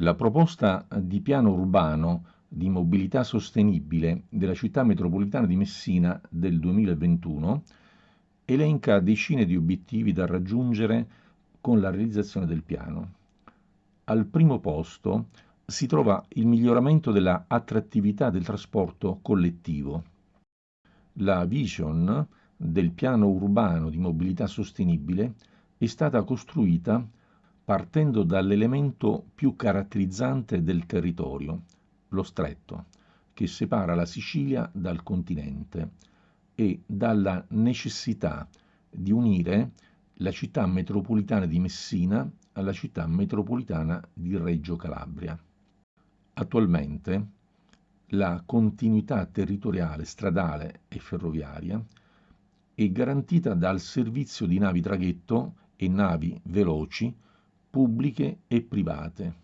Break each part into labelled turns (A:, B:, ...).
A: La proposta di piano urbano di mobilità sostenibile della città metropolitana di Messina del 2021 elenca decine di obiettivi da raggiungere con la realizzazione del piano. Al primo posto si trova il miglioramento della attrattività del trasporto collettivo. La vision del piano urbano di mobilità sostenibile è stata costruita partendo dall'elemento più caratterizzante del territorio, lo stretto, che separa la Sicilia dal continente, e dalla necessità di unire la città metropolitana di Messina alla città metropolitana di Reggio Calabria. Attualmente la continuità territoriale stradale e ferroviaria è garantita dal servizio di navi traghetto e navi veloci pubbliche e private.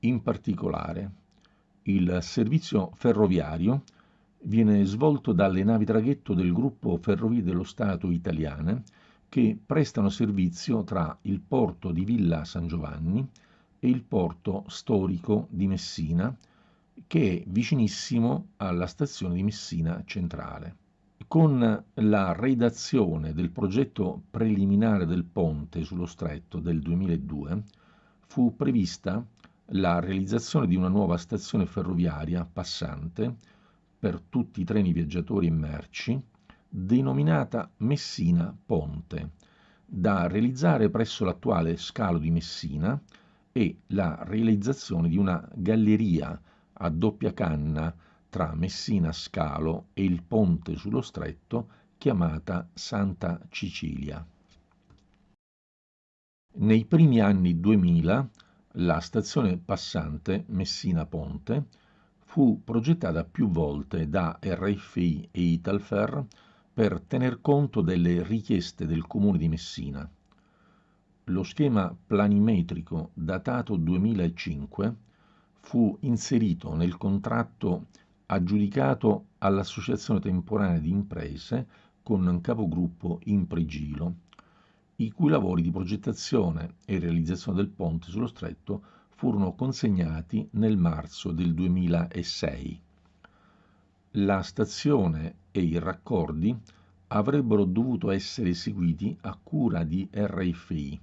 A: In particolare, il servizio ferroviario viene svolto dalle navi traghetto del gruppo Ferrovie dello Stato italiane che prestano servizio tra il porto di Villa San Giovanni e il porto storico di Messina, che è vicinissimo alla stazione di Messina Centrale. Con la redazione del progetto preliminare del ponte sullo stretto del 2002 fu prevista la realizzazione di una nuova stazione ferroviaria passante per tutti i treni viaggiatori e merci, denominata Messina Ponte, da realizzare presso l'attuale scalo di Messina e la realizzazione di una galleria a doppia canna tra Messina Scalo e il ponte sullo stretto chiamata Santa Cicilia. Nei primi anni 2000 la stazione passante Messina Ponte fu progettata più volte da RFI e Italfer per tener conto delle richieste del comune di Messina lo schema planimetrico datato 2005 fu inserito nel contratto aggiudicato all'Associazione Temporanea di Imprese con capogruppo Impregilo, i cui lavori di progettazione e realizzazione del ponte sullo stretto furono consegnati nel marzo del 2006. La stazione e i raccordi avrebbero dovuto essere eseguiti a cura di RFI,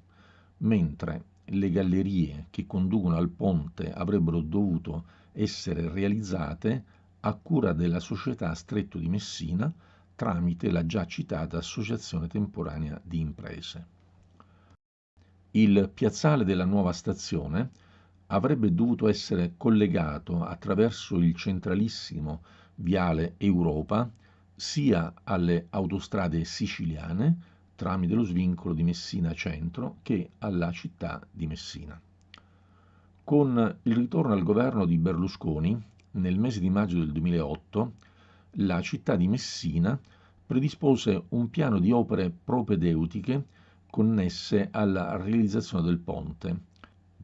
A: mentre le gallerie che conducono al ponte avrebbero dovuto essere realizzate a cura della società Stretto di Messina tramite la già citata Associazione Temporanea di Imprese. Il piazzale della nuova stazione avrebbe dovuto essere collegato attraverso il centralissimo viale Europa sia alle autostrade siciliane tramite lo svincolo di Messina Centro che alla città di Messina. Con il ritorno al governo di Berlusconi, nel mese di maggio del 2008, la città di Messina predispose un piano di opere propedeutiche connesse alla realizzazione del ponte,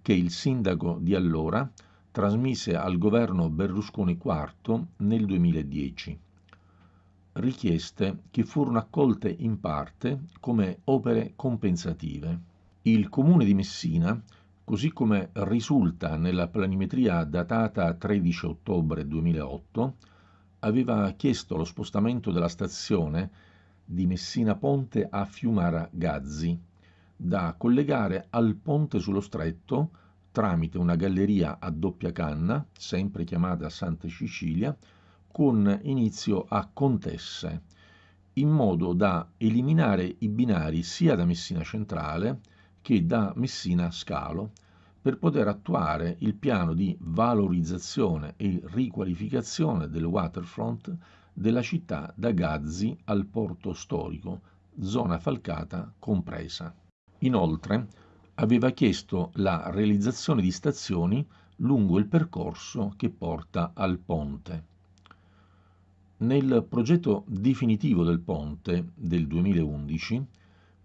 A: che il sindaco di allora trasmise al governo Berlusconi IV nel 2010 richieste che furono accolte in parte come opere compensative. Il comune di Messina, così come risulta nella planimetria datata 13 ottobre 2008, aveva chiesto lo spostamento della stazione di Messina Ponte a Fiumara Gazzi, da collegare al ponte sullo stretto tramite una galleria a doppia canna, sempre chiamata Santa Cecilia, con inizio a Contesse, in modo da eliminare i binari sia da Messina Centrale che da Messina Scalo, per poter attuare il piano di valorizzazione e riqualificazione del waterfront della città da Gazzi al porto storico, zona falcata compresa. Inoltre aveva chiesto la realizzazione di stazioni lungo il percorso che porta al ponte. Nel progetto definitivo del ponte del 2011,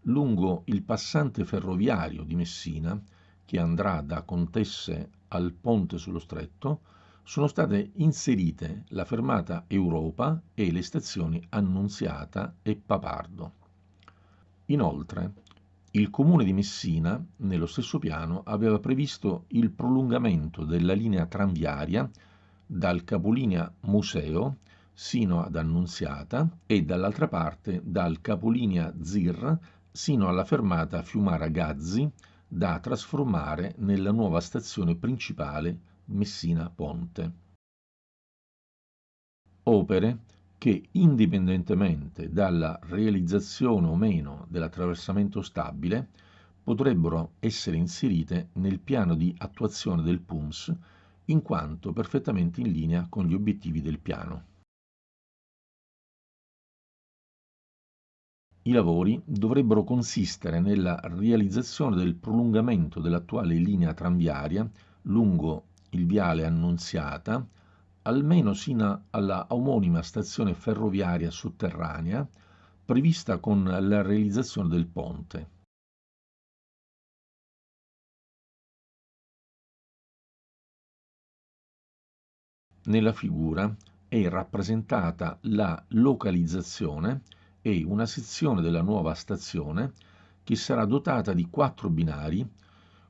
A: lungo il passante ferroviario di Messina, che andrà da Contesse al ponte sullo stretto, sono state inserite la fermata Europa e le stazioni Annunziata e Papardo. Inoltre, Il comune di Messina, nello stesso piano, aveva previsto il prolungamento della linea tranviaria dal capolinea Museo sino ad Annunziata e dall'altra parte dal capolinea Zir sino alla fermata Fiumara Gazzi da trasformare nella nuova stazione principale Messina Ponte. Opere che, indipendentemente dalla realizzazione o meno dell'attraversamento stabile, potrebbero essere inserite nel piano di attuazione del PUMS in quanto perfettamente in linea con gli obiettivi del piano. I lavori dovrebbero consistere nella realizzazione del prolungamento dell'attuale linea tranviaria lungo il viale Annunziata, almeno sino alla omonima stazione ferroviaria sotterranea prevista con la realizzazione del ponte. Nella figura è rappresentata la localizzazione e una sezione della nuova stazione che sarà dotata di quattro binari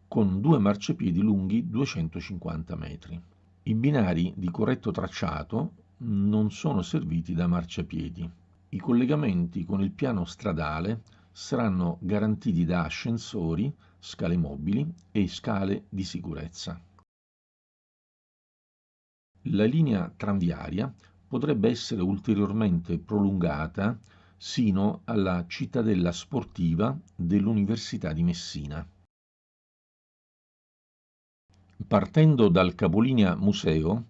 A: con due marciapiedi lunghi 250 metri. I binari di corretto tracciato non sono serviti da marciapiedi. I collegamenti con il piano stradale saranno garantiti da ascensori, scale mobili e scale di sicurezza. La linea tranviaria potrebbe essere ulteriormente prolungata sino alla cittadella sportiva dell'Università di Messina. Partendo dal capolinea Museo,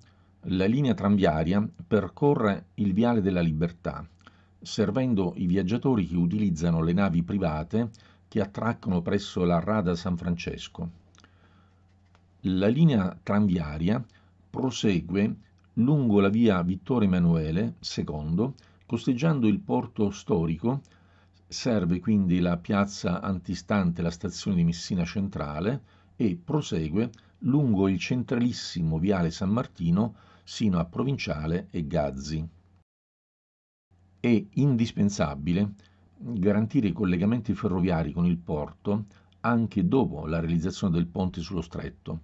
A: la linea tranviaria percorre il Viale della Libertà, servendo i viaggiatori che utilizzano le navi private che attraccano presso la Rada San Francesco. La linea tranviaria prosegue lungo la via Vittorio Emanuele II Costeggiando il porto storico serve quindi la piazza antistante la stazione di Messina Centrale e prosegue lungo il centralissimo viale San Martino sino a Provinciale e Gazzi. È indispensabile garantire i collegamenti ferroviari con il porto anche dopo la realizzazione del ponte sullo stretto,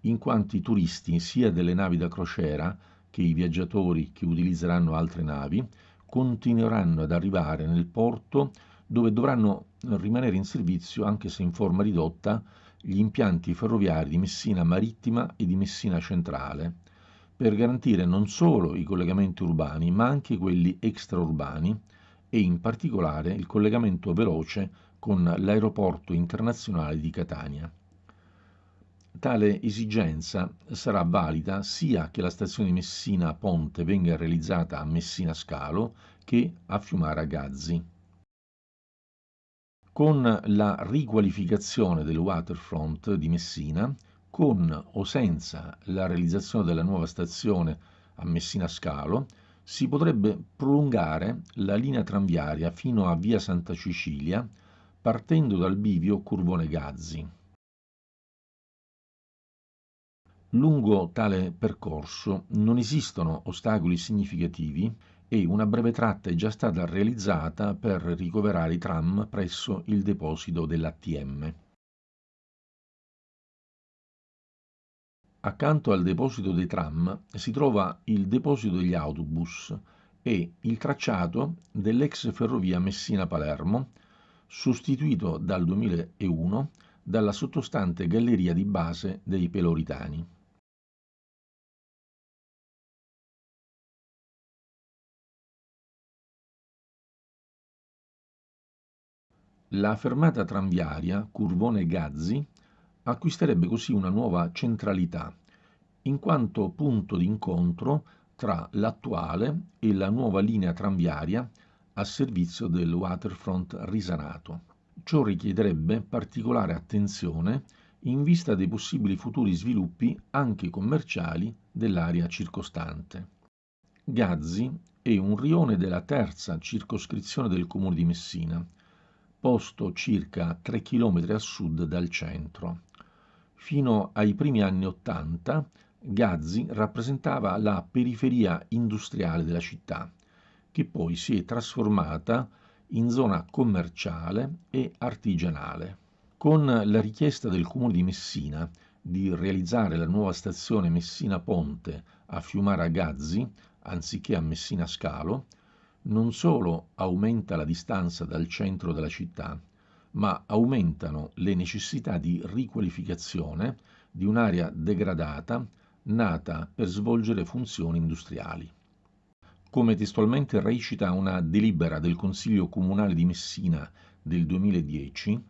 A: in quanto i turisti sia delle navi da crociera che i viaggiatori che utilizzeranno altre navi continueranno ad arrivare nel porto dove dovranno rimanere in servizio, anche se in forma ridotta, gli impianti ferroviari di Messina Marittima e di Messina Centrale, per garantire non solo i collegamenti urbani, ma anche quelli extraurbani e in particolare il collegamento veloce con l'aeroporto internazionale di Catania. Tale esigenza sarà valida sia che la stazione Messina Ponte venga realizzata a Messina Scalo che a Fiumara Gazzi. Con la riqualificazione del waterfront di Messina, con o senza la realizzazione della nuova stazione a Messina Scalo, si potrebbe prolungare la linea tranviaria fino a via Santa Cecilia, partendo dal bivio Curvone Gazzi. Lungo tale percorso non esistono ostacoli significativi e una breve tratta è già stata realizzata per ricoverare i tram presso il deposito dell'ATM. Accanto al deposito dei tram si trova il deposito degli autobus e il tracciato dell'ex ferrovia Messina-Palermo, sostituito dal 2001 dalla sottostante galleria di base dei Peloritani. La fermata tranviaria Curvone-Gazzi acquisterebbe così una nuova centralità, in quanto punto d'incontro tra l'attuale e la nuova linea tranviaria a servizio del waterfront risanato. Ciò richiederebbe particolare attenzione in vista dei possibili futuri sviluppi anche commerciali dell'area circostante. Gazzi è un rione della terza circoscrizione del comune di Messina, posto circa 3 km a sud dal centro. Fino ai primi anni Ottanta Gazzi rappresentava la periferia industriale della città, che poi si è trasformata in zona commerciale e artigianale. con la richiesta del Comune di Messina di realizzare la nuova stazione Messina Ponte a Fiumara Gazzi anziché a Messina Scalo, non solo aumenta la distanza dal centro della città, ma aumentano le necessità di riqualificazione di un'area degradata nata per svolgere funzioni industriali. Come testualmente recita una delibera del Consiglio Comunale di Messina del 2010,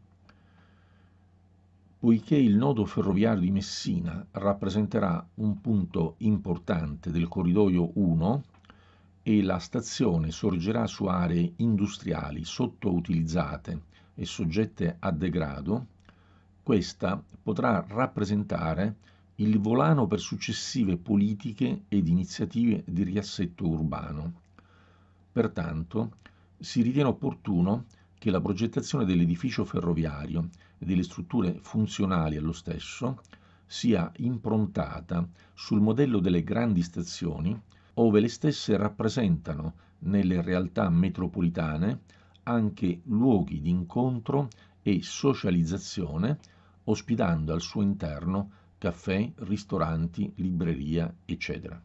A: poiché il nodo ferroviario di Messina rappresenterà un punto importante del corridoio 1 e la stazione sorgerà su aree industriali sottoutilizzate e soggette a degrado, questa potrà rappresentare il volano per successive politiche ed iniziative di riassetto urbano. Pertanto, si ritiene opportuno che la progettazione dell'edificio ferroviario e delle strutture funzionali allo stesso sia improntata sul modello delle grandi stazioni, ove le stesse rappresentano nelle realtà metropolitane anche luoghi di incontro e socializzazione, ospitando al suo interno caffè, ristoranti, libreria, eccetera.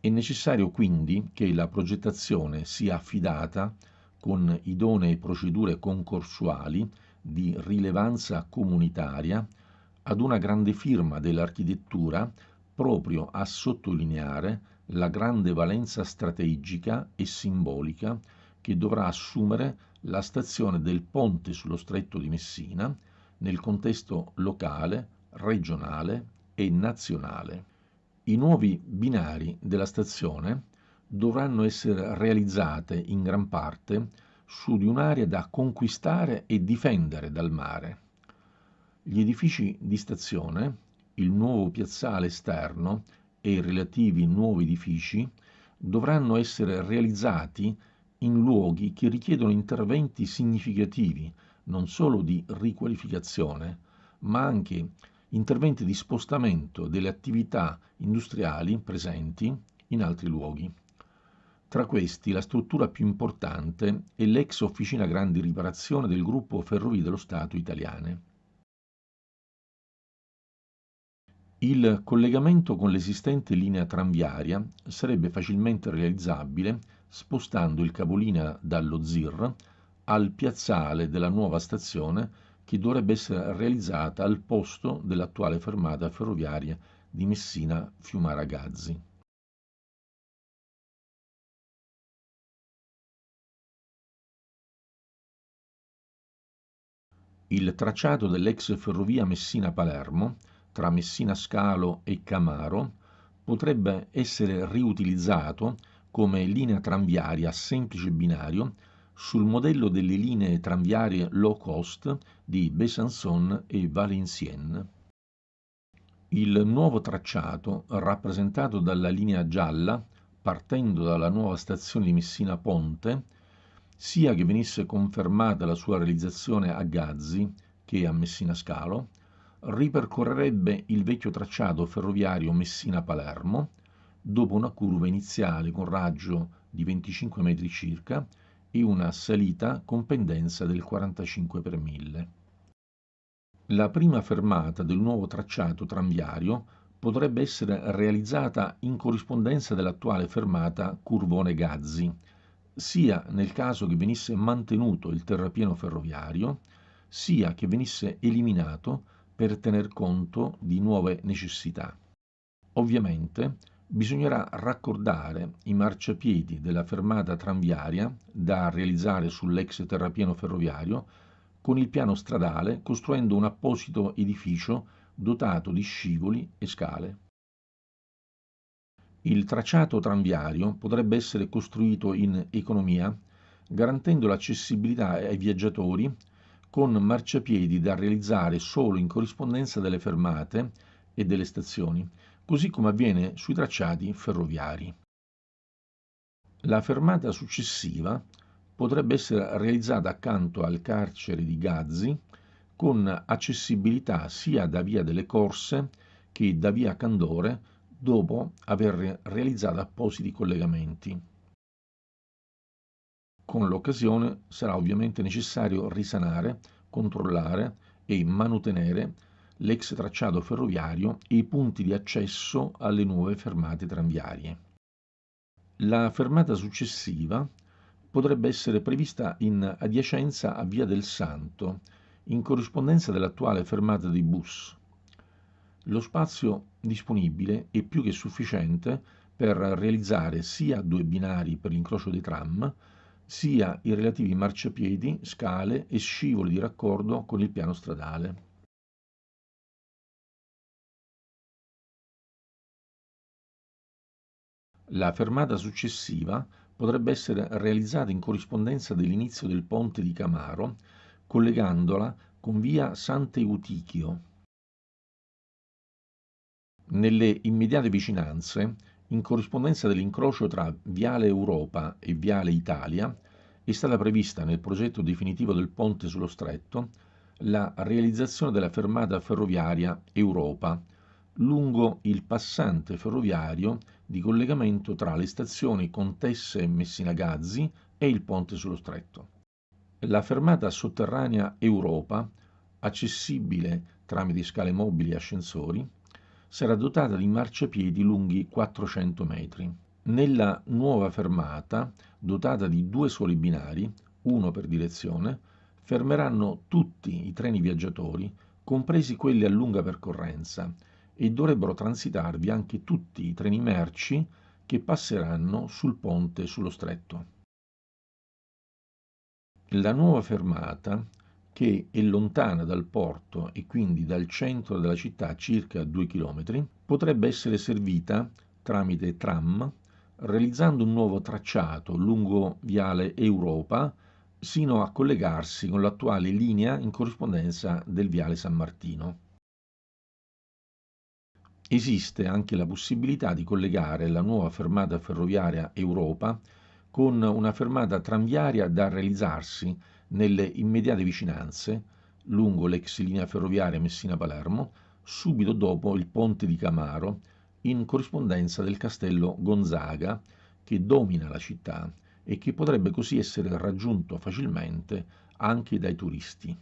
A: È necessario quindi che la progettazione sia affidata con idonee procedure concorsuali di rilevanza comunitaria ad una grande firma dell'architettura proprio a sottolineare la grande valenza strategica e simbolica che dovrà assumere la stazione del ponte sullo stretto di Messina nel contesto locale, regionale e nazionale. I nuovi binari della stazione dovranno essere realizzate in gran parte su di un'area da conquistare e difendere dal mare. Gli edifici di stazione, il nuovo piazzale esterno e i relativi nuovi edifici dovranno essere realizzati in luoghi che richiedono interventi significativi non solo di riqualificazione, ma anche interventi di spostamento delle attività industriali presenti in altri luoghi. Tra questi la struttura più importante è l'ex Officina Grandi Riparazione del gruppo Ferrovie dello Stato italiane. Il collegamento con l'esistente linea tranviaria sarebbe facilmente realizzabile spostando il capolinea dallo ZIR al piazzale della nuova stazione che dovrebbe essere realizzata al posto dell'attuale fermata ferroviaria di Messina Fiumaragazzi. Il tracciato dell'ex ferrovia Messina-Palermo tra Messina Scalo e Camaro potrebbe essere riutilizzato come linea tranviaria a semplice binario sul modello delle linee tranviarie low cost di Besançon e Valenciennes. Il nuovo tracciato, rappresentato dalla linea gialla, partendo dalla nuova stazione di Messina Ponte, sia che venisse confermata la sua realizzazione a Gazzi che a Messina Scalo, ripercorrerebbe il vecchio tracciato ferroviario Messina-Palermo, dopo una curva iniziale con raggio di 25 metri circa e una salita con pendenza del 45 per 1000. La prima fermata del nuovo tracciato tranviario potrebbe essere realizzata in corrispondenza dell'attuale fermata Curvone-Gazzi, sia nel caso che venisse mantenuto il terrapieno ferroviario, sia che venisse eliminato per tener conto di nuove necessità. Ovviamente bisognerà raccordare i marciapiedi della fermata tranviaria da realizzare sull'ex terrapieno ferroviario con il piano stradale costruendo un apposito edificio dotato di scivoli e scale. Il tracciato tranviario potrebbe essere costruito in economia garantendo l'accessibilità ai viaggiatori con marciapiedi da realizzare solo in corrispondenza delle fermate e delle stazioni, così come avviene sui tracciati ferroviari. La fermata successiva potrebbe essere realizzata accanto al carcere di Gazzi con accessibilità sia da via delle Corse che da via Candore dopo aver realizzato appositi collegamenti. Con l'occasione sarà ovviamente necessario risanare, controllare e manutenere l'ex tracciato ferroviario e i punti di accesso alle nuove fermate tranviarie. La fermata successiva potrebbe essere prevista in adiacenza a Via del Santo, in corrispondenza dell'attuale fermata di bus. Lo spazio disponibile è più che sufficiente per realizzare sia due binari per l'incrocio dei tram, sia i relativi marciapiedi, scale e scivoli di raccordo con il piano stradale. La fermata successiva potrebbe essere realizzata in corrispondenza dell'inizio del ponte di Camaro, collegandola con via Sant'Eutichio. Nelle immediate vicinanze, in corrispondenza dell'incrocio tra Viale Europa e Viale Italia, è stata prevista nel progetto definitivo del ponte sullo stretto la realizzazione della fermata ferroviaria Europa lungo il passante ferroviario di collegamento tra le stazioni Contesse e Messina Gazzi e il ponte sullo stretto. La fermata sotterranea Europa, accessibile tramite scale mobili e ascensori, sarà dotata di marciapiedi lunghi 400 metri. Nella nuova fermata, dotata di due soli binari, uno per direzione, fermeranno tutti i treni viaggiatori, compresi quelli a lunga percorrenza, e dovrebbero transitarvi anche tutti i treni merci che passeranno sul ponte sullo stretto. La nuova fermata, che è lontana dal porto e quindi dal centro della città circa 2 km, potrebbe essere servita tramite tram realizzando un nuovo tracciato lungo viale Europa sino a collegarsi con l'attuale linea in corrispondenza del viale San Martino. Esiste anche la possibilità di collegare la nuova fermata ferroviaria Europa con una fermata tranviaria da realizzarsi nelle immediate vicinanze, lungo l'ex linea ferroviaria Messina-Palermo, subito dopo il ponte di Camaro, in corrispondenza del castello Gonzaga, che domina la città e che potrebbe così essere raggiunto facilmente anche dai turisti.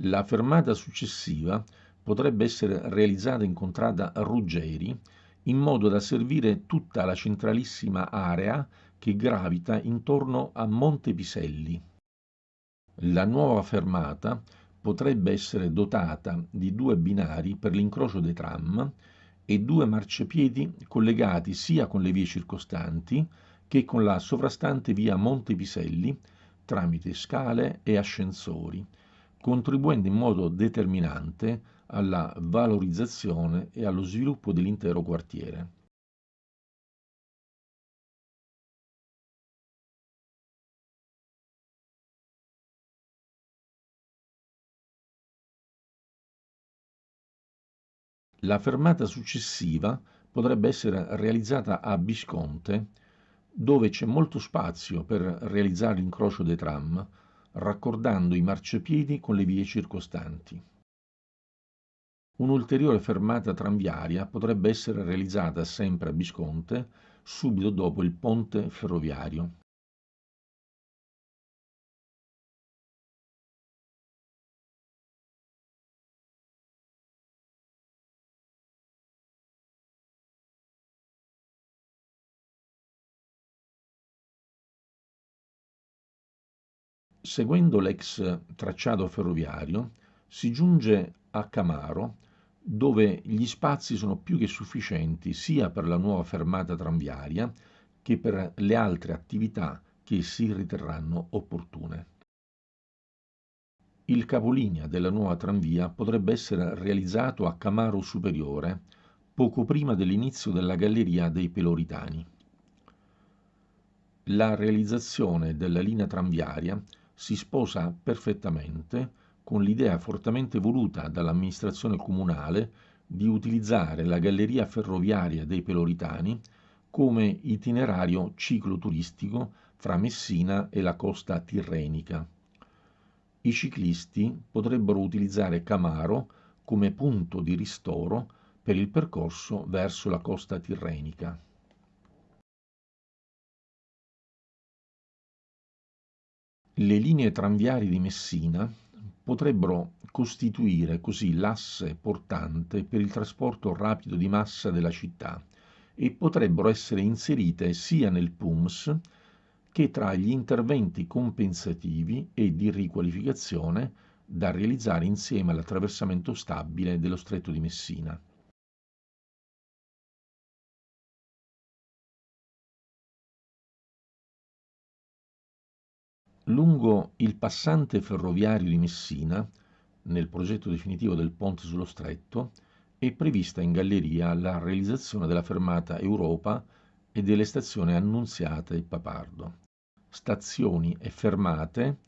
A: La fermata successiva potrebbe essere realizzata in contrada Ruggeri in modo da servire tutta la centralissima area che gravita intorno a Monte Piselli. La nuova fermata potrebbe essere dotata di due binari per l'incrocio dei tram e due marciapiedi collegati sia con le vie circostanti che con la sovrastante via Monte Piselli tramite scale e ascensori, contribuendo in modo determinante alla valorizzazione e allo sviluppo dell'intero quartiere. La fermata successiva potrebbe essere realizzata a Visconte, dove c'è molto spazio per realizzare l'incrocio dei tram, raccordando i marciapiedi con le vie circostanti. Un'ulteriore fermata tranviaria potrebbe essere realizzata sempre a Visconte, subito dopo il ponte ferroviario. Seguendo l'ex tracciato ferroviario si giunge a Camaro dove gli spazi sono più che sufficienti sia per la nuova fermata tranviaria che per le altre attività che si riterranno opportune. Il capolinea della nuova tranvia potrebbe essere realizzato a Camaro Superiore, poco prima dell'inizio della galleria dei Peloritani. La realizzazione della linea tranviaria si sposa perfettamente con l'idea fortemente voluta dall'amministrazione comunale di utilizzare la galleria ferroviaria dei Peloritani come itinerario cicloturistico fra Messina e la costa tirrenica. I ciclisti potrebbero utilizzare Camaro come punto di ristoro per il percorso verso la costa tirrenica. Le linee tranviarie di Messina potrebbero costituire così l'asse portante per il trasporto rapido di massa della città e potrebbero essere inserite sia nel PUMS che tra gli interventi compensativi e di riqualificazione da realizzare insieme all'attraversamento stabile dello Stretto di Messina. Lungo il passante ferroviario di Messina, nel progetto definitivo del ponte sullo stretto, è prevista in galleria la realizzazione della fermata Europa e delle stazioni Annunziata e Papardo. Stazioni e fermate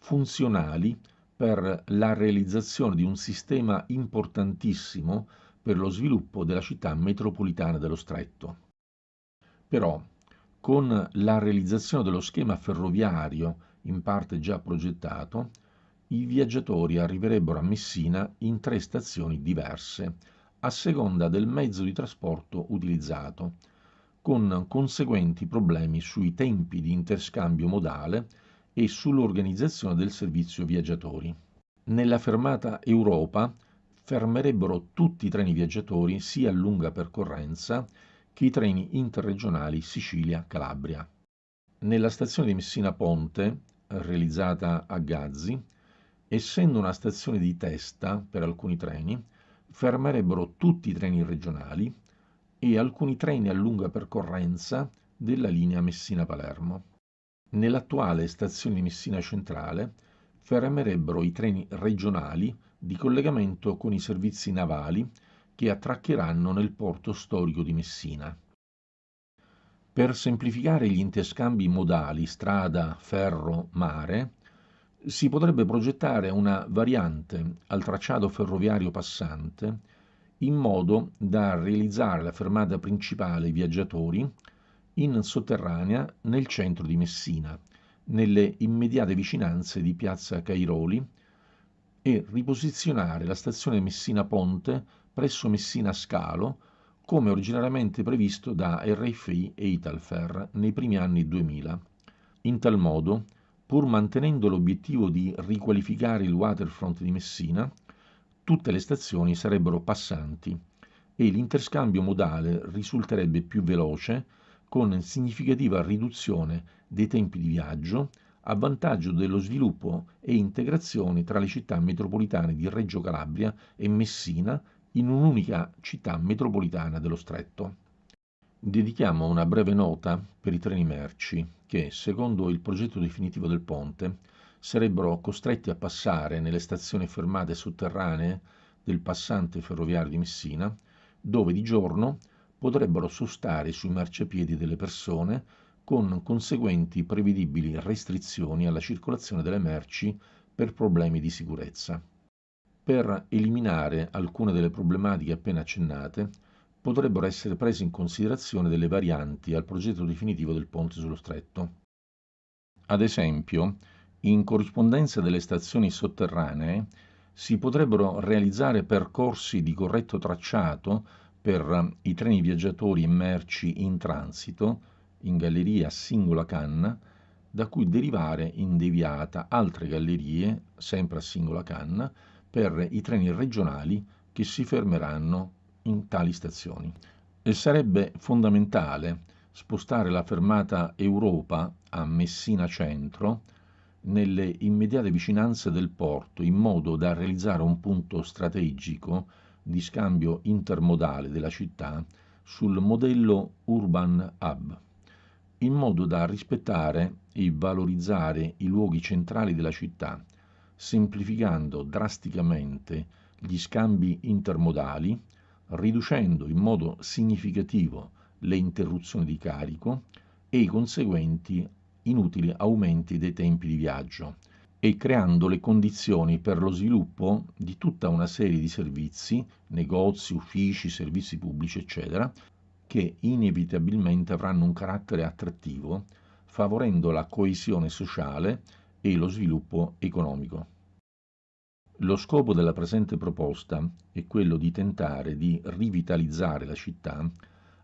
A: funzionali per la realizzazione di un sistema importantissimo per lo sviluppo della città metropolitana dello Stretto. Però, con la realizzazione dello schema ferroviario in parte già progettato, i viaggiatori arriverebbero a Messina in tre stazioni diverse, a seconda del mezzo di trasporto utilizzato, con conseguenti problemi sui tempi di interscambio modale e sull'organizzazione del servizio viaggiatori. Nella fermata Europa fermerebbero tutti i treni viaggiatori sia a lunga percorrenza che i treni interregionali Sicilia-Calabria. Nella stazione di Messina Ponte realizzata a Gazzi, essendo una stazione di testa per alcuni treni, fermerebbero tutti i treni regionali e alcuni treni a lunga percorrenza della linea Messina-Palermo. Nell'attuale stazione di Messina Centrale fermerebbero i treni regionali di collegamento con i servizi navali che attraccheranno nel porto storico di Messina. Per semplificare gli interscambi modali strada, ferro, mare, si potrebbe progettare una variante al tracciato ferroviario passante in modo da realizzare la fermata principale viaggiatori in sotterranea nel centro di Messina, nelle immediate vicinanze di piazza Cairoli, e riposizionare la stazione Messina Ponte presso Messina Scalo come originariamente previsto da RFI e Italfer nei primi anni 2000. In tal modo, pur mantenendo l'obiettivo di riqualificare il waterfront di Messina, tutte le stazioni sarebbero passanti e l'interscambio modale risulterebbe più veloce con significativa riduzione dei tempi di viaggio a vantaggio dello sviluppo e integrazione tra le città metropolitane di Reggio Calabria e Messina in un'unica città metropolitana dello stretto. Dedichiamo una breve nota per i treni merci che, secondo il progetto definitivo del ponte, sarebbero costretti a passare nelle stazioni fermate sotterranee del passante ferroviario di Messina, dove di giorno potrebbero sostare sui marciapiedi delle persone con conseguenti prevedibili restrizioni alla circolazione delle merci per problemi di sicurezza. Per eliminare alcune delle problematiche appena accennate, potrebbero essere prese in considerazione delle varianti al progetto definitivo del ponte sullo stretto. Ad esempio, in corrispondenza delle stazioni sotterranee, si potrebbero realizzare percorsi di corretto tracciato per i treni viaggiatori e merci in transito, in galleria a singola canna, da cui derivare in deviata altre gallerie, sempre a singola canna, per i treni regionali che si fermeranno in tali stazioni. E sarebbe fondamentale spostare la fermata Europa a Messina Centro nelle immediate vicinanze del porto in modo da realizzare un punto strategico di scambio intermodale della città sul modello Urban Hub, in modo da rispettare e valorizzare i luoghi centrali della città semplificando drasticamente gli scambi intermodali, riducendo in modo significativo le interruzioni di carico e i conseguenti inutili aumenti dei tempi di viaggio e creando le condizioni per lo sviluppo di tutta una serie di servizi, negozi, uffici, servizi pubblici, eccetera, che inevitabilmente avranno un carattere attrattivo, favorendo la coesione sociale e lo sviluppo economico. Lo scopo della presente proposta è quello di tentare di rivitalizzare la città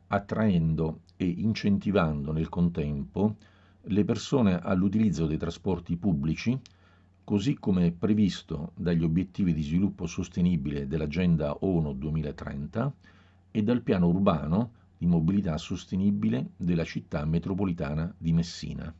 A: attraendo e incentivando nel contempo le persone all'utilizzo dei trasporti pubblici, così come previsto dagli obiettivi di sviluppo sostenibile dell'Agenda ONU 2030 e dal piano urbano di mobilità sostenibile della città metropolitana di Messina.